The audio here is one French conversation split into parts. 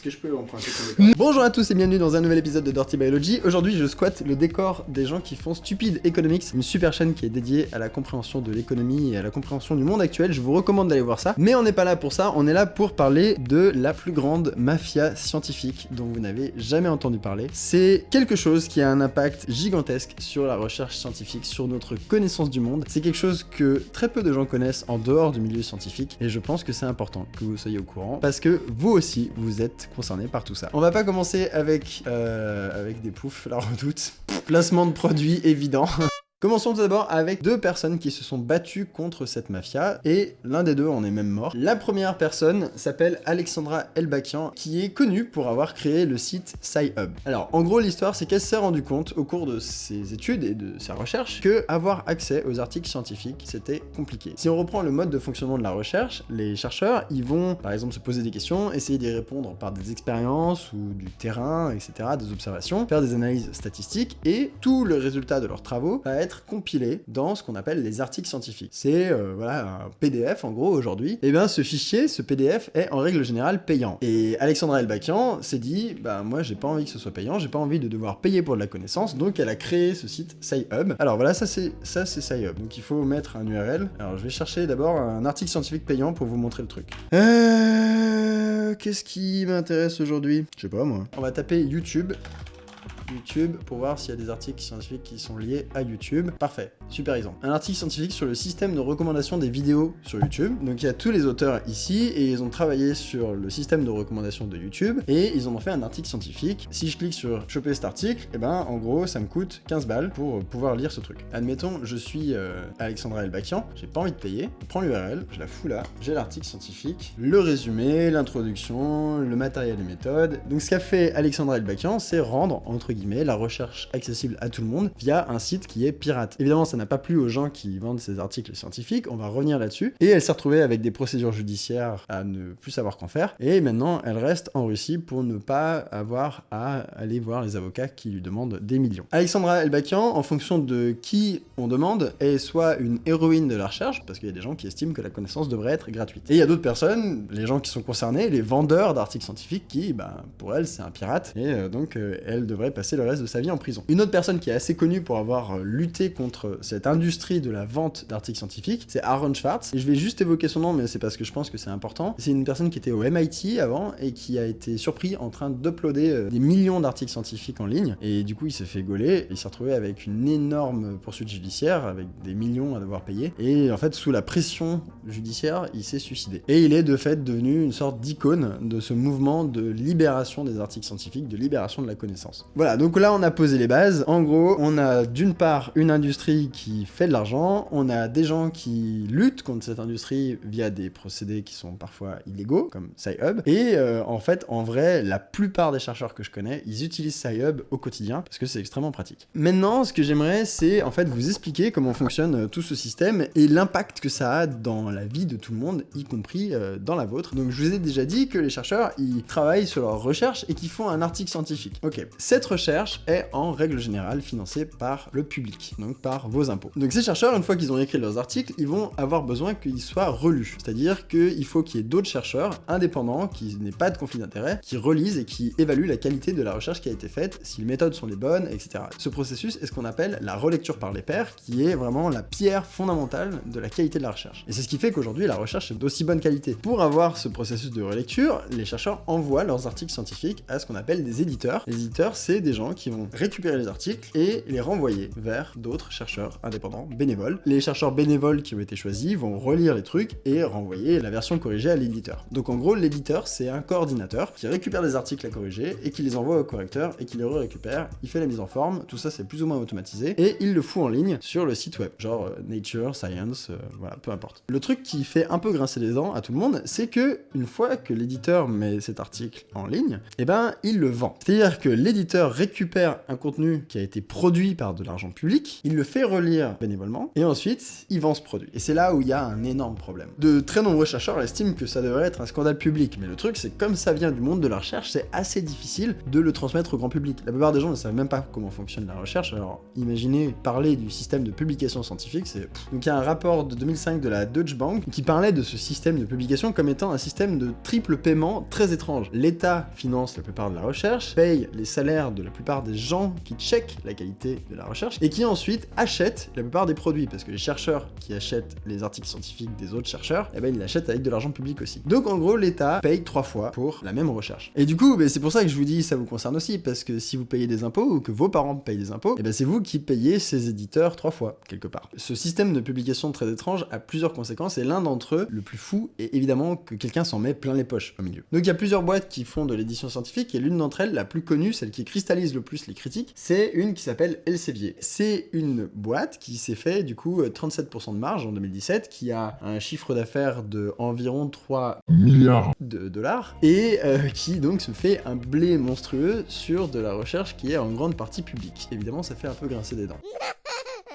Est-ce que je peux emprunter ton décor Bonjour à tous et bienvenue dans un nouvel épisode de Dirty Biology. Aujourd'hui, je squatte le décor des gens qui font Stupid Economics, une super chaîne qui est dédiée à la compréhension de l'économie et à la compréhension du monde actuel. Je vous recommande d'aller voir ça. Mais on n'est pas là pour ça, on est là pour parler de la plus grande mafia scientifique dont vous n'avez jamais entendu parler. C'est quelque chose qui a un impact gigantesque sur la recherche scientifique, sur notre connaissance du monde. C'est quelque chose que très peu de gens connaissent en dehors du milieu scientifique et je pense que c'est important que vous soyez au courant parce que vous aussi, vous êtes concerné par tout ça. On va pas commencer avec, euh, avec des poufs, la redoute. Placement de produits évident. Commençons tout d'abord avec deux personnes qui se sont battues contre cette mafia, et l'un des deux en est même mort. La première personne s'appelle Alexandra Elbakian, qui est connue pour avoir créé le site SciHub. Alors, en gros, l'histoire, c'est qu'elle s'est rendue compte, au cours de ses études et de sa recherche, que avoir accès aux articles scientifiques, c'était compliqué. Si on reprend le mode de fonctionnement de la recherche, les chercheurs, ils vont, par exemple, se poser des questions, essayer d'y répondre par des expériences ou du terrain, etc., des observations, faire des analyses statistiques, et tout le résultat de leurs travaux va être compilé dans ce qu'on appelle les articles scientifiques. C'est euh, voilà un PDF en gros aujourd'hui. Et eh bien ce fichier, ce PDF est en règle générale payant. Et Alexandra Elbakian s'est dit, bah moi j'ai pas envie que ce soit payant, j'ai pas envie de devoir payer pour de la connaissance, donc elle a créé ce site SciHub. Alors voilà, ça c'est ça c'est SciHub. Donc il faut mettre un URL. Alors je vais chercher d'abord un article scientifique payant pour vous montrer le truc. Euh, Qu'est-ce qui m'intéresse aujourd'hui? Je sais pas moi. On va taper YouTube. YouTube pour voir s'il y a des articles scientifiques qui sont liés à YouTube. Parfait, super exemple. Un article scientifique sur le système de recommandation des vidéos sur YouTube. Donc il y a tous les auteurs ici et ils ont travaillé sur le système de recommandation de YouTube et ils en ont fait un article scientifique. Si je clique sur choper cet article, et eh ben en gros ça me coûte 15 balles pour pouvoir lire ce truc. Admettons, je suis euh, Alexandra Elbakian, j'ai pas envie de payer, je prends l'URL, je la fous là, j'ai l'article scientifique, le résumé, l'introduction, le matériel et méthodes. Donc ce qu'a fait Alexandra Elbakian, c'est rendre entre guillemets la recherche accessible à tout le monde via un site qui est pirate. Évidemment, ça n'a pas plu aux gens qui vendent ces articles scientifiques, on va revenir là-dessus. Et elle s'est retrouvée avec des procédures judiciaires à ne plus savoir qu'en faire. Et maintenant, elle reste en Russie pour ne pas avoir à aller voir les avocats qui lui demandent des millions. Alexandra Elbakian, en fonction de qui on demande, est soit une héroïne de la recherche, parce qu'il y a des gens qui estiment que la connaissance devrait être gratuite. Et il y a d'autres personnes, les gens qui sont concernés, les vendeurs d'articles scientifiques, qui, bah, pour elle, c'est un pirate, et euh, donc euh, elle devrait passer le reste de sa vie en prison. Une autre personne qui est assez connue pour avoir euh, lutté contre cette industrie de la vente d'articles scientifiques, c'est Aaron Schwartz. Et je vais juste évoquer son nom, mais c'est parce que je pense que c'est important. C'est une personne qui était au MIT avant et qui a été surpris en train d'uploader euh, des millions d'articles scientifiques en ligne. Et du coup, il s'est fait gauler il s'est retrouvé avec une énorme poursuite judiciaire, avec des millions à devoir payer. Et en fait, sous la pression judiciaire, il s'est suicidé. Et il est de fait devenu une sorte d'icône de ce mouvement de libération des articles scientifiques, de libération de la connaissance. Voilà, donc là, on a posé les bases. En gros, on a d'une part une industrie qui fait de l'argent, on a des gens qui luttent contre cette industrie via des procédés qui sont parfois illégaux, comme SciHub. Et euh, en fait, en vrai, la plupart des chercheurs que je connais, ils utilisent SciHub au quotidien parce que c'est extrêmement pratique. Maintenant, ce que j'aimerais, c'est en fait vous expliquer comment fonctionne euh, tout ce système et l'impact que ça a dans la vie de tout le monde, y compris euh, dans la vôtre. Donc, je vous ai déjà dit que les chercheurs, ils travaillent sur leur recherche et qu'ils font un article scientifique. Ok, cette recherche est en règle générale financé par le public, donc par vos impôts. Donc ces chercheurs, une fois qu'ils ont écrit leurs articles, ils vont avoir besoin qu'ils soient relus. C'est-à-dire qu'il faut qu'il y ait d'autres chercheurs indépendants, qui n'aient pas de conflit d'intérêt, qui relisent et qui évaluent la qualité de la recherche qui a été faite, si les méthodes sont les bonnes, etc. Ce processus est ce qu'on appelle la relecture par les pairs, qui est vraiment la pierre fondamentale de la qualité de la recherche. Et c'est ce qui fait qu'aujourd'hui, la recherche est d'aussi bonne qualité. Pour avoir ce processus de relecture, les chercheurs envoient leurs articles scientifiques à ce qu'on appelle des éditeurs. Les éditeurs, c'est des gens qui vont récupérer les articles et les renvoyer vers d'autres chercheurs indépendants, bénévoles. Les chercheurs bénévoles qui ont été choisis vont relire les trucs et renvoyer la version corrigée à l'éditeur. Donc en gros, l'éditeur, c'est un coordinateur qui récupère des articles à corriger et qui les envoie au correcteur et qui les récupère il fait la mise en forme, tout ça c'est plus ou moins automatisé, et il le fout en ligne sur le site web, genre euh, Nature, Science, euh, voilà, peu importe. Le truc qui fait un peu grincer les dents à tout le monde, c'est que une fois que l'éditeur met cet article en ligne, eh ben il le vend. C'est-à-dire que l'éditeur récupère un contenu qui a été produit par de l'argent public, il le fait relire bénévolement, et ensuite, il vend ce produit. Et c'est là où il y a un énorme problème. De très nombreux chercheurs estiment que ça devrait être un scandale public, mais le truc, c'est comme ça vient du monde de la recherche, c'est assez difficile de le transmettre au grand public. La plupart des gens ne savent même pas comment fonctionne la recherche, alors imaginez parler du système de publication scientifique, c'est... Donc il y a un rapport de 2005 de la Deutsche Bank qui parlait de ce système de publication comme étant un système de triple paiement très étrange. L'État finance la plupart de la recherche, paye les salaires de la plupart des gens qui checkent la qualité de la recherche, et qui ensuite achètent la plupart des produits, parce que les chercheurs qui achètent les articles scientifiques des autres chercheurs, eh ben ils l'achètent avec de l'argent public aussi. Donc en gros, l'État paye trois fois pour la même recherche. Et du coup, ben, c'est pour ça que je vous dis ça vous concerne aussi, parce que si vous payez des impôts, ou que vos parents payent des impôts, eh ben c'est vous qui payez ces éditeurs trois fois, quelque part. Ce système de publication très étrange a plusieurs conséquences, et l'un d'entre eux, le plus fou, est évidemment que quelqu'un s'en met plein les poches au milieu. Donc il y a plusieurs boîtes qui font de l'édition scientifique, et l'une d'entre elles, la plus connue, celle qui le plus les critiques, c'est une qui s'appelle Elsevier. C'est une boîte qui s'est fait du coup 37% de marge en 2017, qui a un chiffre d'affaires de environ 3 milliards de dollars, et euh, qui donc se fait un blé monstrueux sur de la recherche qui est en grande partie publique. Évidemment, ça fait un peu grincer des dents.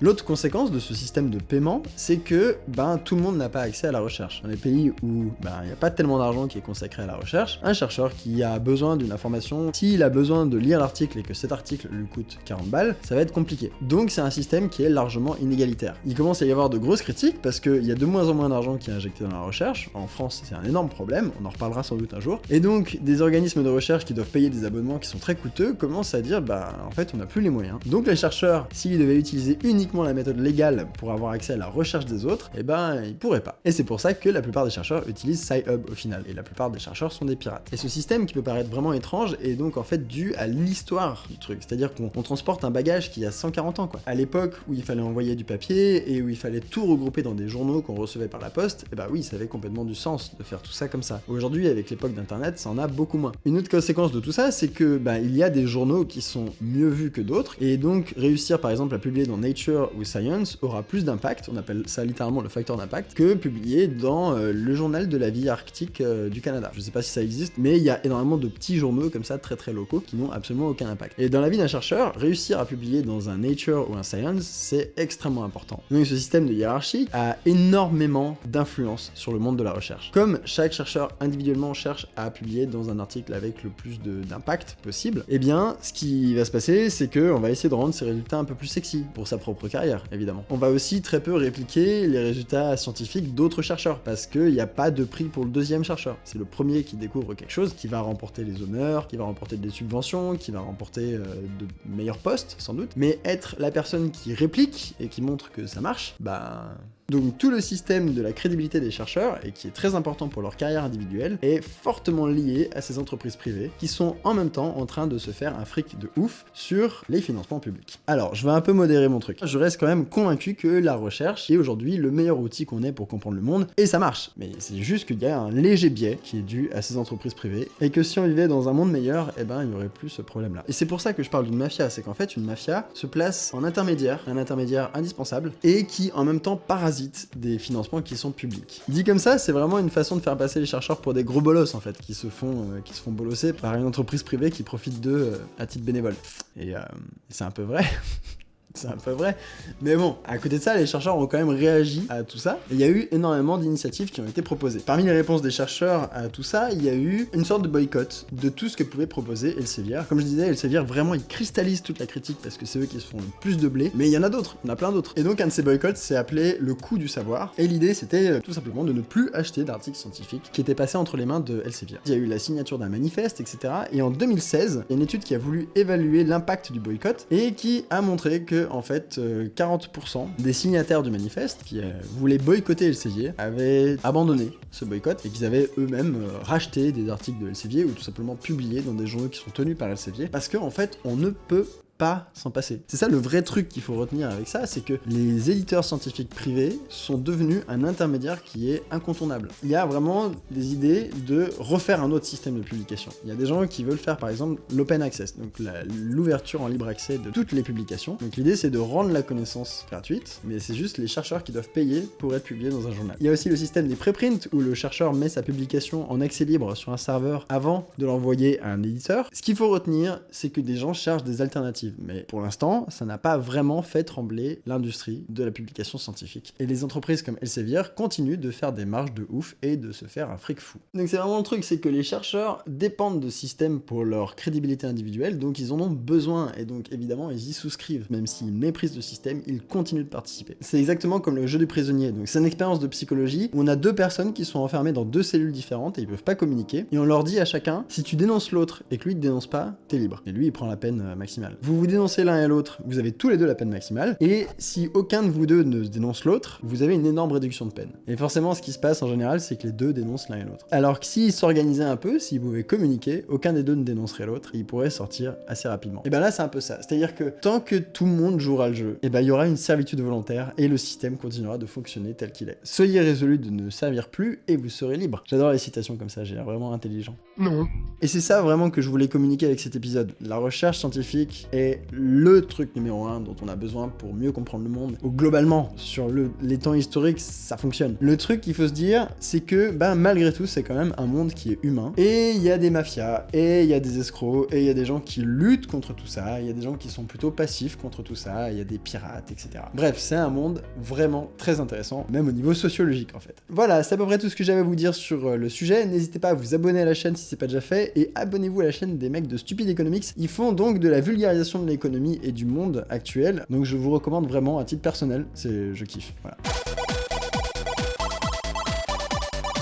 L'autre conséquence de ce système de paiement, c'est que ben, tout le monde n'a pas accès à la recherche. Dans les pays où ben, il n'y a pas tellement d'argent qui est consacré à la recherche, un chercheur qui a besoin d'une information, s'il a besoin de lire l'article et que cet article lui coûte 40 balles, ça va être compliqué. Donc c'est un système qui est largement inégalitaire. Il commence à y avoir de grosses critiques parce qu'il y a de moins en moins d'argent qui est injecté dans la recherche. En France, c'est un énorme problème, on en reparlera sans doute un jour. Et donc, des organismes de recherche qui doivent payer des abonnements qui sont très coûteux commencent à dire, bah en fait, on n'a plus les moyens. Donc les chercheurs, s'ils devaient utiliser uniquement la méthode légale pour avoir accès à la recherche des autres, eh ben ils pourraient pas. Et c'est pour ça que la plupart des chercheurs utilisent SciHub au final, et la plupart des chercheurs sont des pirates. Et ce système qui peut paraître vraiment étrange est donc en fait dû à l'histoire du truc, c'est-à-dire qu'on transporte un bagage qui a 140 ans quoi. À l'époque où il fallait envoyer du papier et où il fallait tout regrouper dans des journaux qu'on recevait par la poste, eh ben oui, ça avait complètement du sens de faire tout ça comme ça. Aujourd'hui, avec l'époque d'internet, ça en a beaucoup moins. Une autre conséquence de tout ça, c'est que bah, il y a des journaux qui sont mieux vus que d'autres, et donc réussir par exemple à publier dans Nature ou Science aura plus d'impact, on appelle ça littéralement le facteur d'impact, que publié dans euh, le journal de la vie arctique euh, du Canada. Je sais pas si ça existe, mais il y a énormément de petits journaux comme ça, très très locaux, qui n'ont absolument aucun impact. Et dans la vie d'un chercheur, réussir à publier dans un Nature ou un Science, c'est extrêmement important. Donc ce système de hiérarchie a énormément d'influence sur le monde de la recherche. Comme chaque chercheur individuellement cherche à publier dans un article avec le plus d'impact possible, eh bien, ce qui va se passer, c'est que on va essayer de rendre ses résultats un peu plus sexy pour sa propre carrière, évidemment. On va aussi très peu répliquer les résultats scientifiques d'autres chercheurs, parce qu'il n'y a pas de prix pour le deuxième chercheur. C'est le premier qui découvre quelque chose qui va remporter les honneurs, qui va remporter des subventions, qui va remporter euh, de meilleurs postes, sans doute. Mais être la personne qui réplique et qui montre que ça marche, bah... Donc tout le système de la crédibilité des chercheurs, et qui est très important pour leur carrière individuelle, est fortement lié à ces entreprises privées, qui sont en même temps en train de se faire un fric de ouf sur les financements publics. Alors, je vais un peu modérer mon truc. Je reste quand même convaincu que la recherche est aujourd'hui le meilleur outil qu'on ait pour comprendre le monde, et ça marche. Mais c'est juste qu'il y a un léger biais qui est dû à ces entreprises privées, et que si on vivait dans un monde meilleur, eh ben il y aurait plus ce problème-là. Et c'est pour ça que je parle d'une mafia, c'est qu'en fait une mafia se place en intermédiaire, un intermédiaire indispensable, et qui en même temps parasite des financements qui sont publics. Dit comme ça, c'est vraiment une façon de faire passer les chercheurs pour des gros bolosses en fait, qui se font, euh, qui se font bolosser par une entreprise privée qui profite d'eux euh, à titre bénévole. Et euh, c'est un peu vrai. C'est un peu vrai. Mais bon, à côté de ça, les chercheurs ont quand même réagi à tout ça. Il y a eu énormément d'initiatives qui ont été proposées. Parmi les réponses des chercheurs à tout ça, il y a eu une sorte de boycott de tout ce que pouvait proposer Elsevier. Comme je disais, Elsevier, vraiment, ils cristallisent toute la critique parce que c'est eux qui se font le plus de blé. Mais il y en a d'autres, il y en a plein d'autres. Et donc, un de ces boycotts s'est appelé le coût du savoir. Et l'idée, c'était euh, tout simplement de ne plus acheter d'articles scientifiques qui étaient passés entre les mains de Elsevier. Il y a eu la signature d'un manifeste, etc. Et en 2016, il y a une étude qui a voulu évaluer l'impact du boycott et qui a montré que, en fait, 40% des signataires du manifeste qui euh, voulaient boycotter Elsevier avaient abandonné ce boycott et qu'ils avaient eux-mêmes euh, racheté des articles de Elsevier ou tout simplement publié dans des journaux qui sont tenus par Elsevier parce qu'en en fait on ne peut pas s'en passer. C'est ça le vrai truc qu'il faut retenir avec ça, c'est que les éditeurs scientifiques privés sont devenus un intermédiaire qui est incontournable. Il y a vraiment des idées de refaire un autre système de publication. Il y a des gens qui veulent faire par exemple l'open access, donc l'ouverture en libre accès de toutes les publications. Donc l'idée c'est de rendre la connaissance gratuite, mais c'est juste les chercheurs qui doivent payer pour être publiés dans un journal. Il y a aussi le système des préprints où le chercheur met sa publication en accès libre sur un serveur avant de l'envoyer à un éditeur. Ce qu'il faut retenir, c'est que des gens cherchent des alternatives, mais pour l'instant, ça n'a pas vraiment fait trembler l'industrie de la publication scientifique. Et les entreprises comme Elsevier continuent de faire des marges de ouf et de se faire un fric fou. Donc c'est vraiment le truc, c'est que les chercheurs dépendent de systèmes pour leur crédibilité individuelle, donc ils en ont besoin, et donc évidemment ils y souscrivent. Même s'ils méprisent le système, ils continuent de participer. C'est exactement comme le jeu du prisonnier, donc c'est une expérience de psychologie où on a deux personnes qui sont enfermées dans deux cellules différentes et ils peuvent pas communiquer, et on leur dit à chacun, si tu dénonces l'autre et que lui te dénonce pas, t'es libre. Et lui il prend la peine euh, maximale. Vous dénoncez l'un et l'autre, vous avez tous les deux la peine maximale, et si aucun de vous deux ne dénonce l'autre, vous avez une énorme réduction de peine. Et forcément ce qui se passe en général, c'est que les deux dénoncent l'un et l'autre. Alors que s'ils s'organisaient un peu, s'ils pouvaient communiquer, aucun des deux ne dénoncerait l'autre, et ils pourraient sortir assez rapidement. Et ben là c'est un peu ça, c'est-à-dire que tant que tout le monde jouera le jeu, et ben il y aura une servitude volontaire, et le système continuera de fonctionner tel qu'il est. Soyez résolu de ne servir plus, et vous serez libre. J'adore les citations comme ça, j'ai l'air vraiment intelligent. Non. Et c'est ça vraiment que je voulais communiquer avec cet épisode. La recherche scientifique est le truc numéro un dont on a besoin pour mieux comprendre le monde. Ou globalement, sur le, les temps historiques, ça fonctionne. Le truc qu'il faut se dire, c'est que ben, malgré tout, c'est quand même un monde qui est humain. Et il y a des mafias, et il y a des escrocs, et il y a des gens qui luttent contre tout ça, il y a des gens qui sont plutôt passifs contre tout ça, il y a des pirates, etc. Bref, c'est un monde vraiment très intéressant, même au niveau sociologique en fait. Voilà, c'est à peu près tout ce que j'avais à vous dire sur euh, le sujet. N'hésitez pas à vous abonner à la chaîne si c'est pas déjà fait, et abonnez-vous à la chaîne des mecs de Stupid Economics. Ils font donc de la vulgarisation de l'économie et du monde actuel, donc je vous recommande vraiment à titre personnel, c'est je kiffe. Voilà.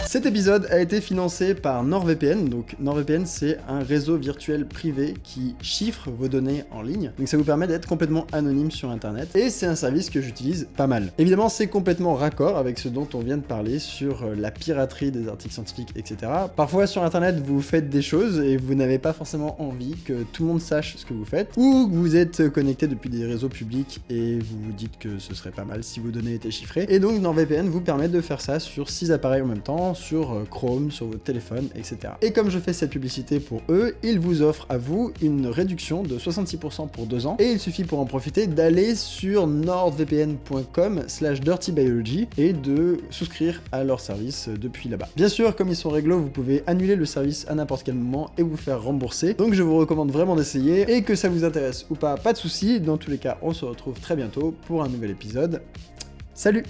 Cet épisode a été financé par NordVPN, donc NordVPN c'est un réseau virtuel privé qui chiffre vos données en ligne, donc ça vous permet d'être complètement anonyme sur internet, et c'est un service que j'utilise pas mal. Évidemment c'est complètement raccord avec ce dont on vient de parler sur euh, la piraterie des articles scientifiques, etc. Parfois sur internet vous faites des choses et vous n'avez pas forcément envie que tout le monde sache ce que vous faites, ou vous êtes connecté depuis des réseaux publics et vous vous dites que ce serait pas mal si vos données étaient chiffrées, et donc NordVPN vous permet de faire ça sur 6 appareils en même temps, sur euh, Chrome, sur votre téléphone, etc. Et comme je fais cette publicité pour eux, ils vous offrent à vous une réduction de 66% pour 2 ans, et il suffit pour en profiter d'aller sur nordvpn.com slash dirtybiology et de souscrire à leur service depuis là-bas. Bien sûr, comme ils sont réglo, vous pouvez annuler le service à n'importe quel moment et vous faire rembourser, donc je vous recommande vraiment d'essayer, et que ça vous intéresse ou pas, pas de soucis, dans tous les cas, on se retrouve très bientôt pour un nouvel épisode. Salut